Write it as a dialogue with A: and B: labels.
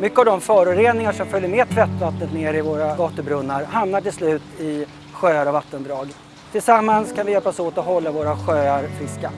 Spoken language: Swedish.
A: Mycket av de föroreningar som följer med tvättvattnet ner i våra gatubrunnar hamnar till slut i sjöar och vattendrag. Tillsammans kan vi hjälpas åt att hålla våra sjöar friska.